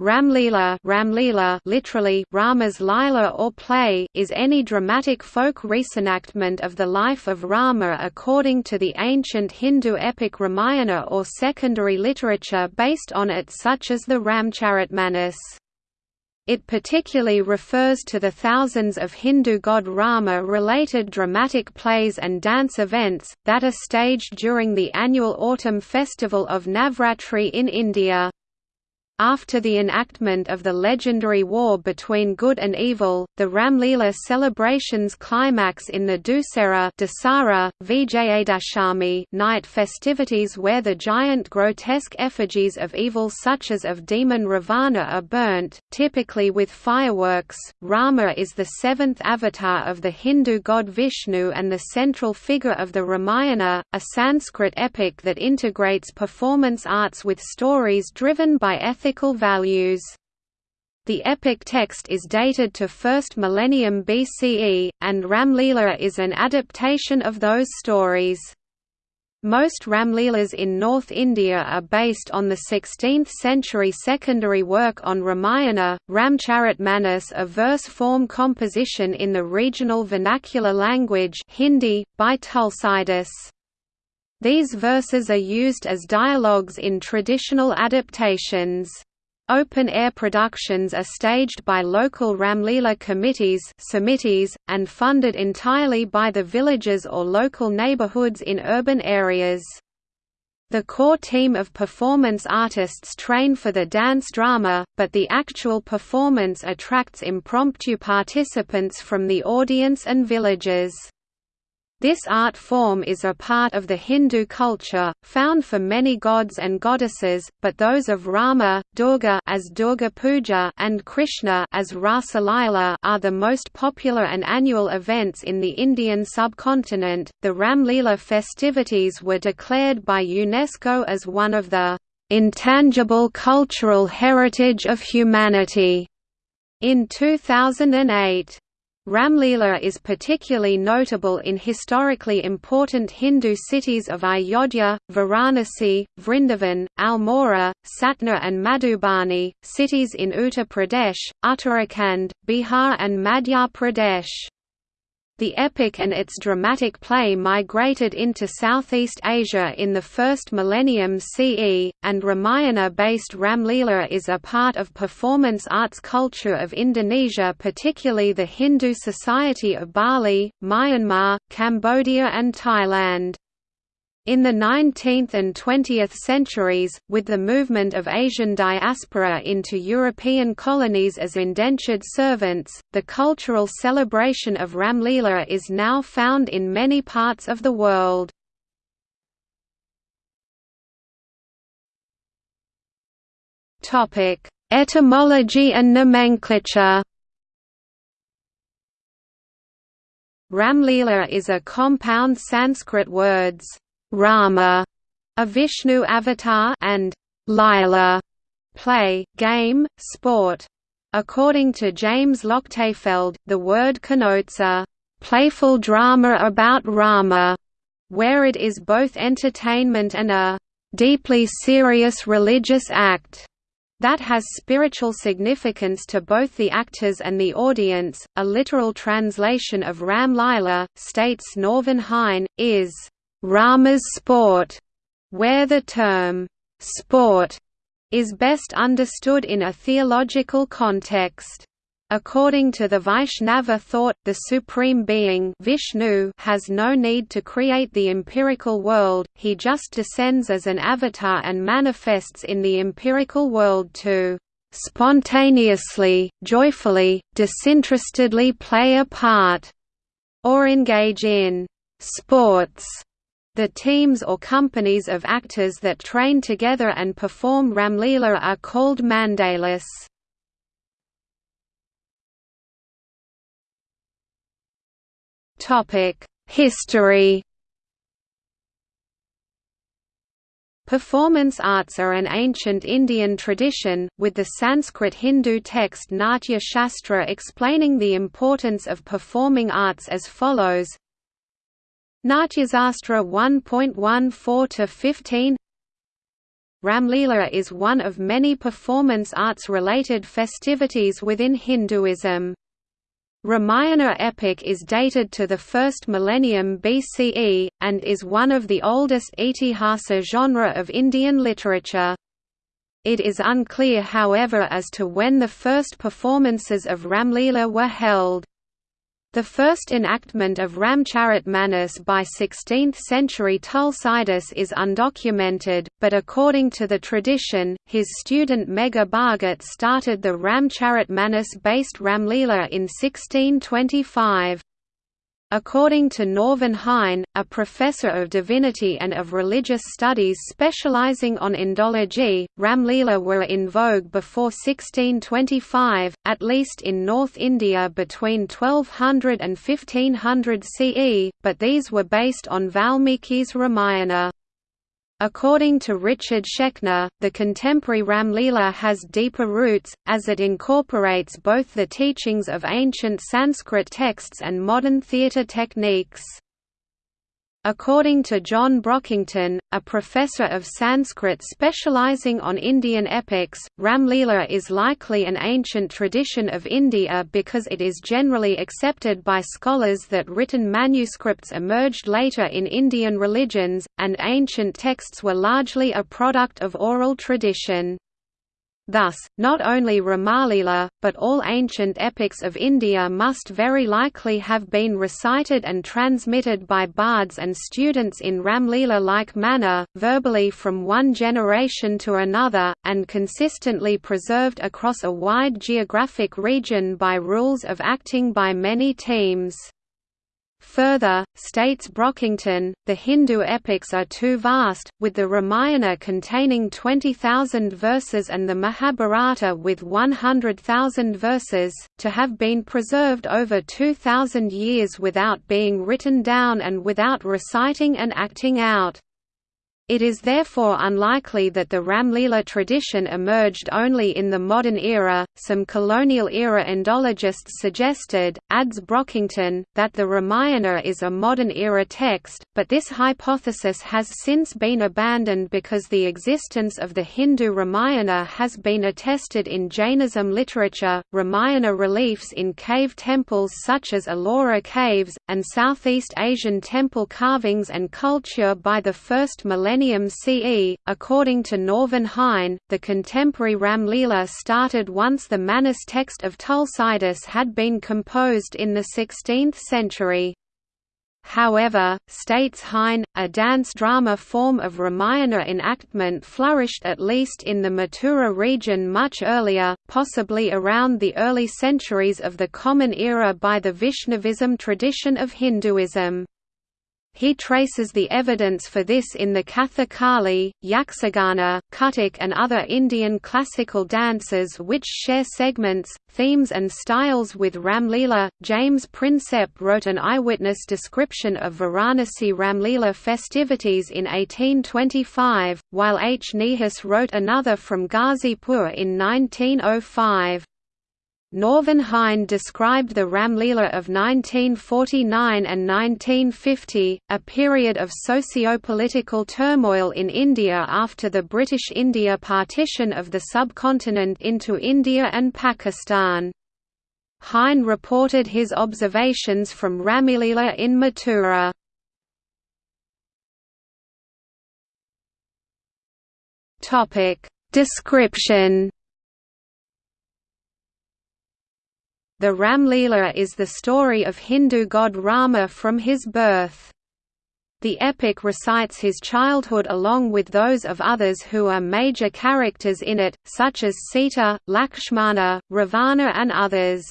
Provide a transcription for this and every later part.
Ramlila, Ramlila literally Rama's Lila or play is any dramatic folk reenactment of the life of Rama according to the ancient Hindu epic Ramayana or secondary literature based on it such as the Ramcharitmanas. It particularly refers to the thousands of Hindu god Rama-related dramatic plays and dance events, that are staged during the annual autumn festival of Navratri in India. After the enactment of the legendary war between good and evil, the Ramlila celebrations climax in the Dussehra Dasara, Vijayadashami night festivities where the giant grotesque effigies of evil such as of demon Ravana are burnt, typically with fireworks. Rama is the seventh avatar of the Hindu god Vishnu and the central figure of the Ramayana, a Sanskrit epic that integrates performance arts with stories driven by ethics values. The epic text is dated to 1st millennium BCE, and Ramlila is an adaptation of those stories. Most Ramlilas in North India are based on the 16th-century secondary work on Ramayana, Ramcharitmanas a verse-form composition in the regional vernacular language Hindi, by Tulsidas. These verses are used as dialogues in traditional adaptations. Open-air productions are staged by local Ramlila committees and funded entirely by the villages or local neighborhoods in urban areas. The core team of performance artists train for the dance drama, but the actual performance attracts impromptu participants from the audience and villagers. This art form is a part of the Hindu culture, found for many gods and goddesses, but those of Rama, Durga as Durga Puja and Krishna as Rasa Lila are the most popular and annual events in the Indian subcontinent. The Ramlila festivities were declared by UNESCO as one of the intangible cultural heritage of humanity in 2008. Ramlila is particularly notable in historically important Hindu cities of Ayodhya, Varanasi, Vrindavan, Almora, Satna and Madhubani, cities in Uttar Pradesh, Uttarakhand, Bihar and Madhya Pradesh. The epic and its dramatic play migrated into Southeast Asia in the first millennium CE, and Ramayana-based Ramlila is a part of performance arts culture of Indonesia particularly the Hindu Society of Bali, Myanmar, Cambodia and Thailand. In the 19th and 20th centuries, with the movement of Asian diaspora into European colonies as indentured servants, the cultural celebration of Ramlila is now found in many parts of the world. Etymology and nomenclature Ramlila is a compound Sanskrit words Rama, a Vishnu avatar, and Lila, play, game, sport. According to James Lochtefeld, the word connotes a playful drama about Rama, where it is both entertainment and a deeply serious religious act that has spiritual significance to both the actors and the audience. A literal translation of Ram Lila, states Norvin Hein, is Rama's sport, where the term sport is best understood in a theological context. According to the Vaishnava thought, the Supreme Being Vishnu has no need to create the empirical world, he just descends as an avatar and manifests in the empirical world to spontaneously, joyfully, disinterestedly play a part, or engage in sports the teams or companies of actors that train together and perform Ramlila are called mandalas. History Performance arts are an ancient Indian tradition, with the Sanskrit Hindu text Natya Shastra explaining the importance of performing arts as follows Natyasastra 1.14 to 15 Ramlila is one of many performance arts-related festivities within Hinduism. Ramayana epic is dated to the 1st millennium BCE, and is one of the oldest itihasa genre of Indian literature. It is unclear however as to when the first performances of Ramlila were held. The first enactment of Ramcharitmanas by 16th-century Tulsidas is undocumented, but according to the tradition, his student Megha Bhagat started the Ramcharitmanas-based Ramlila in 1625. According to Norvin Hein, a professor of divinity and of religious studies specializing on Indology, Ramlila were in vogue before 1625, at least in North India between 1200 and 1500 CE, but these were based on Valmiki's Ramayana. According to Richard Schechner, the contemporary Ramlila has deeper roots, as it incorporates both the teachings of ancient Sanskrit texts and modern theatre techniques. According to John Brockington, a professor of Sanskrit specializing on Indian epics, Ramlila is likely an ancient tradition of India because it is generally accepted by scholars that written manuscripts emerged later in Indian religions, and ancient texts were largely a product of oral tradition. Thus, not only Ramalila, but all ancient epics of India must very likely have been recited and transmitted by bards and students in Ramlila-like manner, verbally from one generation to another, and consistently preserved across a wide geographic region by rules of acting by many teams. Further, states Brockington, the Hindu epics are too vast, with the Ramayana containing 20,000 verses and the Mahabharata with 100,000 verses, to have been preserved over 2,000 years without being written down and without reciting and acting out. It is therefore unlikely that the Ramlila tradition emerged only in the modern era. Some colonial era Indologists suggested, adds Brockington, that the Ramayana is a modern era text, but this hypothesis has since been abandoned because the existence of the Hindu Ramayana has been attested in Jainism literature, Ramayana reliefs in cave temples such as Ellora caves, and Southeast Asian temple carvings and culture by the first millennium millennium CE. According to Norvin Hein, the contemporary Ramlila started once the Manas text of Tulsidas had been composed in the 16th century. However, states Hein, a dance drama form of Ramayana enactment flourished at least in the Mathura region much earlier, possibly around the early centuries of the Common Era by the Vaishnavism tradition of Hinduism. He traces the evidence for this in the Kathakali, Yakshagana, Kathak and other Indian classical dances which share segments, themes and styles with Ramlila. James Prinsep wrote an eyewitness description of Varanasi Ramlila festivities in 1825, while H. Nehas wrote another from Ghazipur in 1905. Norvin Hein described the Ramlila of 1949 and 1950, a period of socio-political turmoil in India after the British India partition of the subcontinent into India and Pakistan. Hein reported his observations from Ramlila in Mathura. Description The Ramlila is the story of Hindu god Rama from his birth. The epic recites his childhood along with those of others who are major characters in it, such as Sita, Lakshmana, Ravana and others.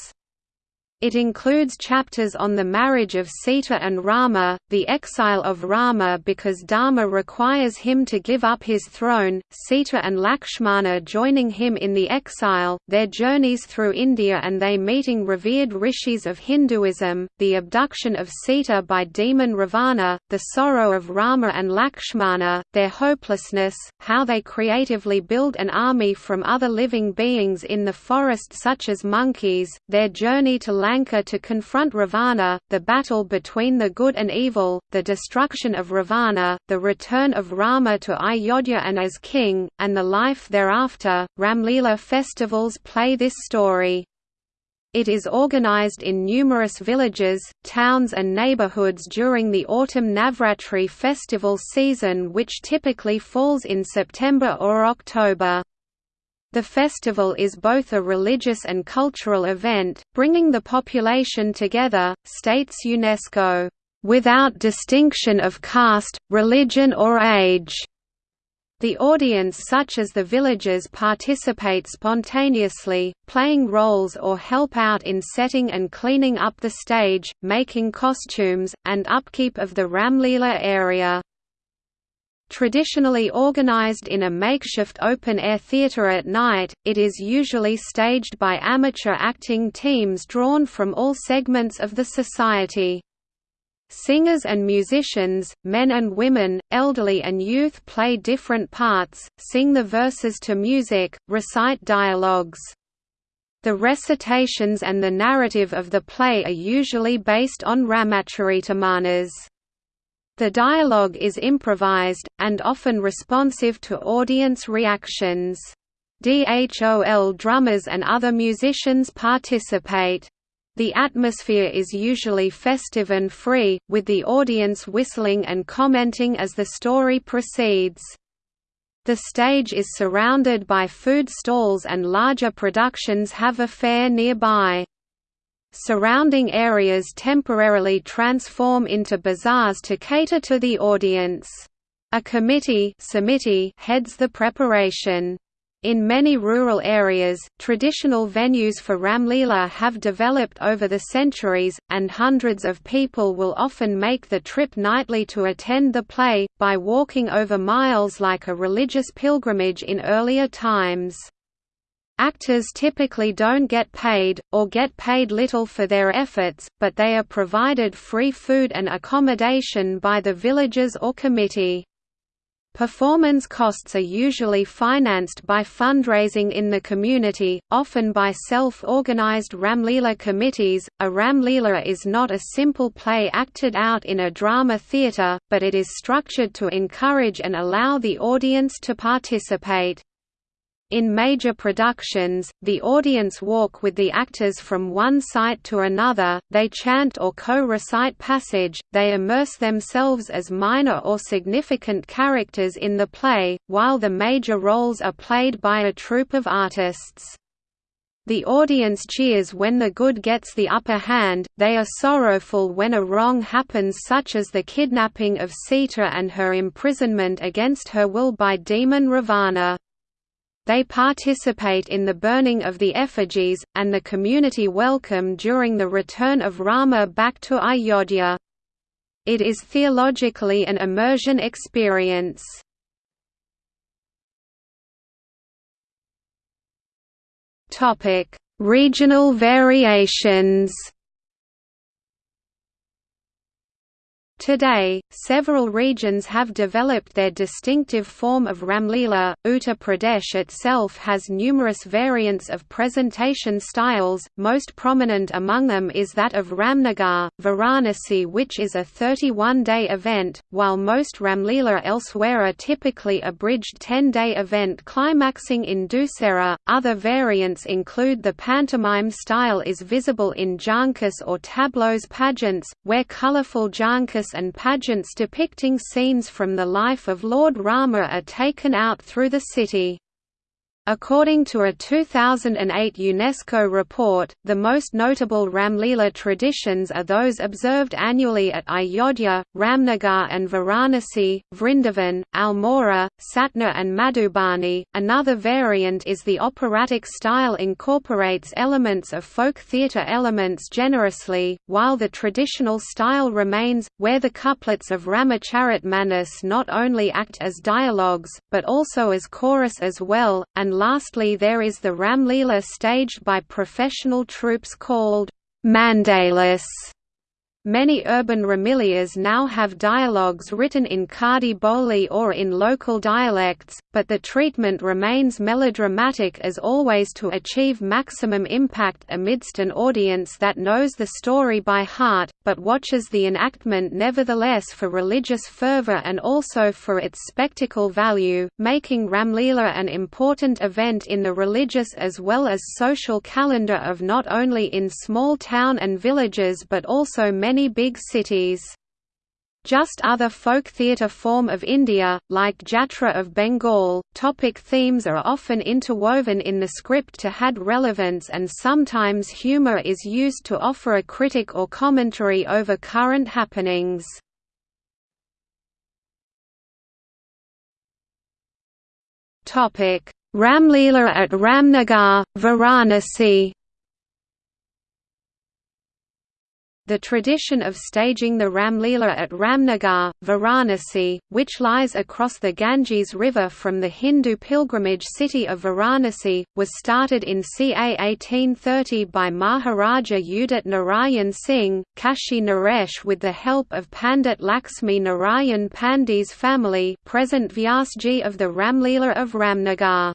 It includes chapters on the marriage of Sita and Rama, the exile of Rama because Dharma requires him to give up his throne, Sita and Lakshmana joining him in the exile, their journeys through India and they meeting revered rishis of Hinduism, the abduction of Sita by demon Ravana, the sorrow of Rama and Lakshmana, their hopelessness, how they creatively build an army from other living beings in the forest such as monkeys, their journey to Lanka to confront Ravana, the battle between the good and evil, the destruction of Ravana, the return of Rama to Ayodhya and as king, and the life thereafter. Ramlila festivals play this story. It is organized in numerous villages, towns and neighborhoods during the autumn Navratri festival season which typically falls in September or October. The festival is both a religious and cultural event, bringing the population together, states UNESCO, "...without distinction of caste, religion or age." The audience such as the villagers participate spontaneously, playing roles or help out in setting and cleaning up the stage, making costumes, and upkeep of the Ramlila area. Traditionally organized in a makeshift open-air theater at night, it is usually staged by amateur acting teams drawn from all segments of the society. Singers and musicians, men and women, elderly and youth play different parts, sing the verses to music, recite dialogues. The recitations and the narrative of the play are usually based on Ramacharitamanas. The dialogue is improvised, and often responsive to audience reactions. DHOL drummers and other musicians participate. The atmosphere is usually festive and free, with the audience whistling and commenting as the story proceeds. The stage is surrounded by food stalls and larger productions have a fair nearby. Surrounding areas temporarily transform into bazaars to cater to the audience. A committee heads the preparation. In many rural areas, traditional venues for Ramlila have developed over the centuries, and hundreds of people will often make the trip nightly to attend the play, by walking over miles like a religious pilgrimage in earlier times. Actors typically don't get paid, or get paid little for their efforts, but they are provided free food and accommodation by the villagers or committee. Performance costs are usually financed by fundraising in the community, often by self-organized Ramlila committees. A Ramlila is not a simple play acted out in a drama theatre, but it is structured to encourage and allow the audience to participate. In major productions, the audience walk with the actors from one site to another, they chant or co-recite passage, they immerse themselves as minor or significant characters in the play, while the major roles are played by a troupe of artists. The audience cheers when the good gets the upper hand, they are sorrowful when a wrong happens such as the kidnapping of Sita and her imprisonment against her will by demon Ravana. They participate in the burning of the effigies, and the community welcome during the return of Rama back to Ayodhya. It is theologically an immersion experience. Regional variations Today, several regions have developed their distinctive form of Ramlila. Uttar Pradesh itself has numerous variants of presentation styles, most prominent among them is that of Ramnagar, Varanasi, which is a 31 day event, while most Ramlila elsewhere are typically a bridged 10 day event climaxing in Dussehra. Other variants include the pantomime style is visible in jhankis or tableaux pageants, where colorful and pageants depicting scenes from the life of Lord Rama are taken out through the city. According to a 2008 UNESCO report, the most notable Ramlila traditions are those observed annually at Ayodhya, Ramnagar and Varanasi, Vrindavan, Almora, Satna and Madhubani. Another variant is the operatic style incorporates elements of folk theatre elements generously, while the traditional style remains, where the couplets of Ramacharitmanas not only act as dialogues, but also as chorus as well, and lastly there is the Ramlila staged by professional troupes called mandalas. Many urban Ramlilas now have dialogues written in Khadi Boli or in local dialects, but the treatment remains melodramatic as always to achieve maximum impact amidst an audience that knows the story by heart, but watches the enactment nevertheless for religious fervor and also for its spectacle value, making Ramlila an important event in the religious as well as social calendar of not only in small town and villages but also many many big cities. Just other folk theatre form of India, like Jatra of Bengal, topic themes are often interwoven in the script to add relevance and sometimes humour is used to offer a critic or commentary over current happenings. Ramlila at Ramnagar, Varanasi The tradition of staging the Ramlila at Ramnagar, Varanasi, which lies across the Ganges River from the Hindu pilgrimage city of Varanasi, was started in ca 1830 by Maharaja Udit Narayan Singh, Kashi Naresh with the help of Pandit Laxmi Narayan Pandey's family present Vyasji of the Ramlila of Ramnagar.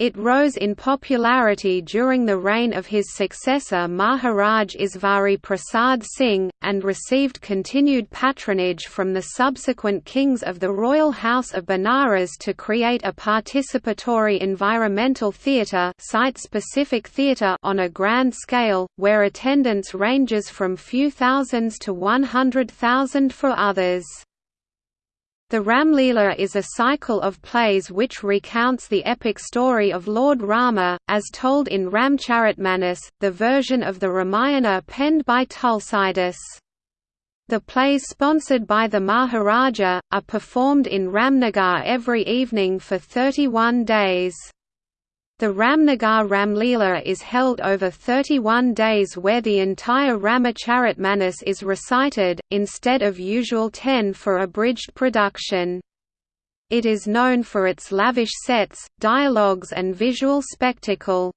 It rose in popularity during the reign of his successor Maharaj Isvari Prasad Singh, and received continued patronage from the subsequent kings of the royal house of Benares to create a participatory environmental theatre site-specific theatre on a grand scale, where attendance ranges from few thousands to 100,000 for others. The Ramlila is a cycle of plays which recounts the epic story of Lord Rama, as told in Ramcharitmanas, the version of the Ramayana penned by Tulsidas. The plays sponsored by the Maharaja, are performed in Ramnagar every evening for 31 days. The Ramnagar Ramlila is held over 31 days where the entire Ramacharitmanas is recited, instead of usual 10 for abridged production. It is known for its lavish sets, dialogues and visual spectacle.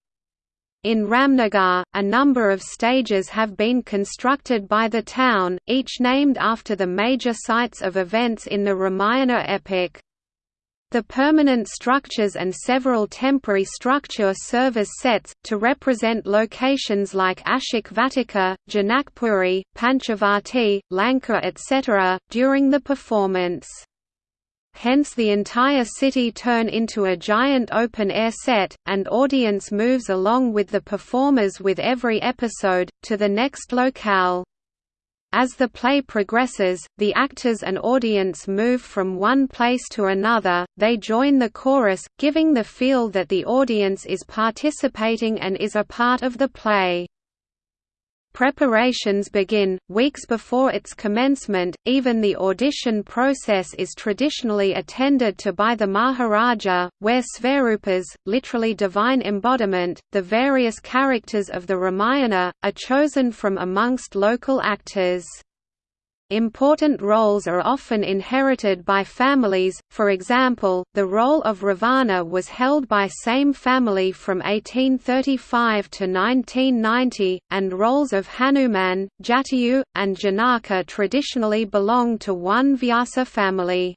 In Ramnagar, a number of stages have been constructed by the town, each named after the major sites of events in the Ramayana epic. The permanent structures and several temporary structure serve as sets, to represent locations like Ashok Vatika, Janakpuri, Panchavati, Lanka etc., during the performance. Hence the entire city turn into a giant open-air set, and audience moves along with the performers with every episode, to the next locale. As the play progresses, the actors and audience move from one place to another, they join the chorus, giving the feel that the audience is participating and is a part of the play. Preparations begin, weeks before its commencement, even the audition process is traditionally attended to by the Maharaja, where Svarupas, literally divine embodiment, the various characters of the Ramayana, are chosen from amongst local actors. Important roles are often inherited by families, for example, the role of Ravana was held by same family from 1835 to 1990, and roles of Hanuman, Jatayu, and Janaka traditionally belong to one Vyasa family.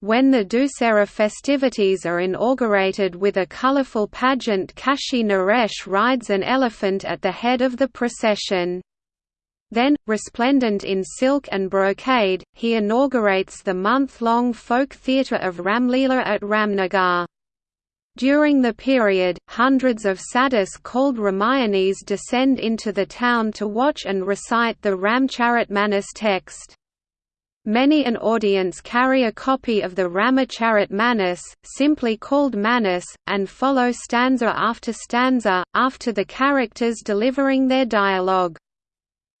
When the Dussehra festivities are inaugurated with a colourful pageant Kashi Naresh rides an elephant at the head of the procession. Then, resplendent in silk and brocade, he inaugurates the month-long folk theatre of Ramlila at Ramnagar. During the period, hundreds of sadhus called Ramayanis descend into the town to watch and recite the Ramcharitmanas text. Many an audience carry a copy of the Ramacharit Manas, simply called Manas, and follow stanza after stanza, after the characters delivering their dialogue.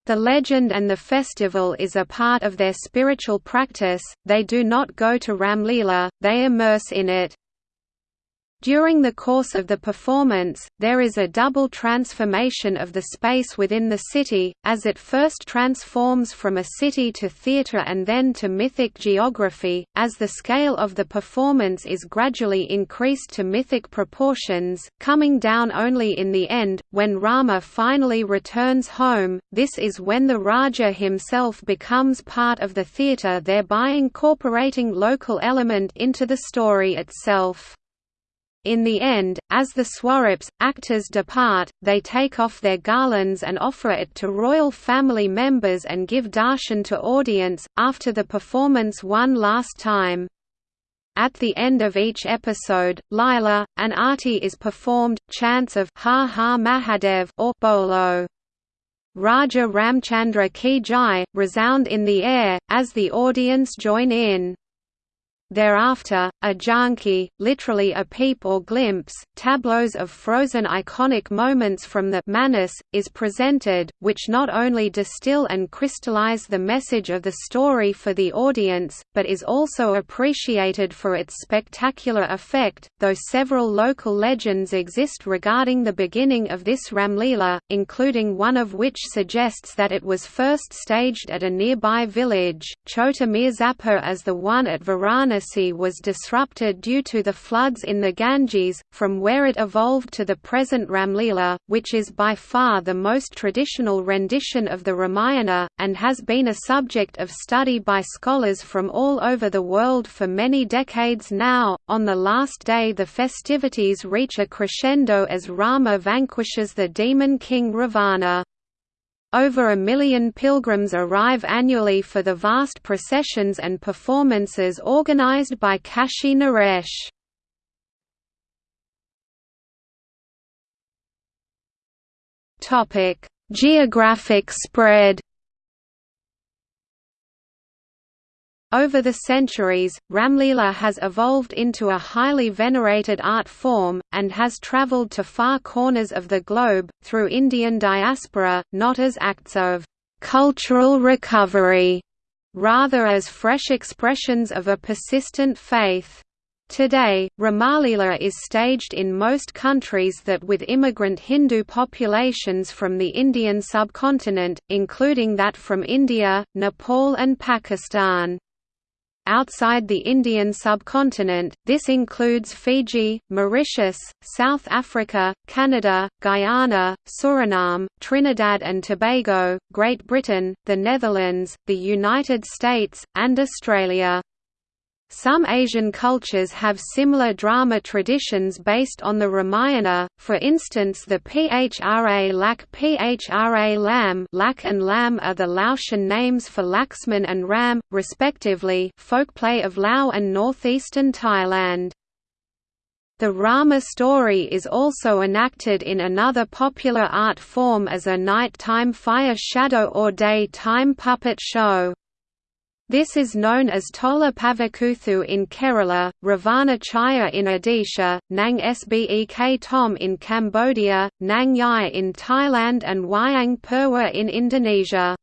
The legend and the festival is a part of their spiritual practice, they do not go to Ramlila, they immerse in it. During the course of the performance, there is a double transformation of the space within the city, as it first transforms from a city to theatre and then to mythic geography, as the scale of the performance is gradually increased to mythic proportions, coming down only in the end, when Rama finally returns home, this is when the Raja himself becomes part of the theatre thereby incorporating local element into the story itself. In the end, as the Swarups, actors depart, they take off their garlands and offer it to royal family members and give darshan to audience, after the performance one last time. At the end of each episode, Lila, an arti is performed, chants of Har Har Mahadev or Bolo. Raja Ramchandra Ki Jai, resound in the air, as the audience join in. Thereafter, a jhanki, literally a peep or glimpse, tableaus of frozen iconic moments from the Manas, is presented, which not only distill and crystallize the message of the story for the audience, but is also appreciated for its spectacular effect, though several local legends exist regarding the beginning of this Ramlila, including one of which suggests that it was first staged at a nearby village, Chota Mirzapur as the one at Varanasi Varanasi was disrupted due to the floods in the Ganges, from where it evolved to the present Ramlila, which is by far the most traditional rendition of the Ramayana, and has been a subject of study by scholars from all over the world for many decades now. On the last day, the festivities reach a crescendo as Rama vanquishes the demon king Ravana. Over a million pilgrims arrive annually for the vast processions and performances organized by Kashi Naresh. Geographic spread Over the centuries, Ramlila has evolved into a highly venerated art form, and has travelled to far corners of the globe, through Indian diaspora, not as acts of «cultural recovery», rather as fresh expressions of a persistent faith. Today, Ramalila is staged in most countries that with immigrant Hindu populations from the Indian subcontinent, including that from India, Nepal and Pakistan. Outside the Indian subcontinent, this includes Fiji, Mauritius, South Africa, Canada, Guyana, Suriname, Trinidad and Tobago, Great Britain, the Netherlands, the United States, and Australia. Some Asian cultures have similar drama traditions based on the Ramayana, for instance the Phra Lak Phra Lam Lak and Lam are the Laotian names for Laxman and Ram, respectively folkplay of Lao and northeastern Thailand. The Rama story is also enacted in another popular art form as a night-time fire shadow or day-time puppet show. This is known as Tola Pavakuthu in Kerala, Ravana Chaya in Odisha, Nang Sbek Thom in Cambodia, Nang Yai in Thailand and Wayang Purwa in Indonesia.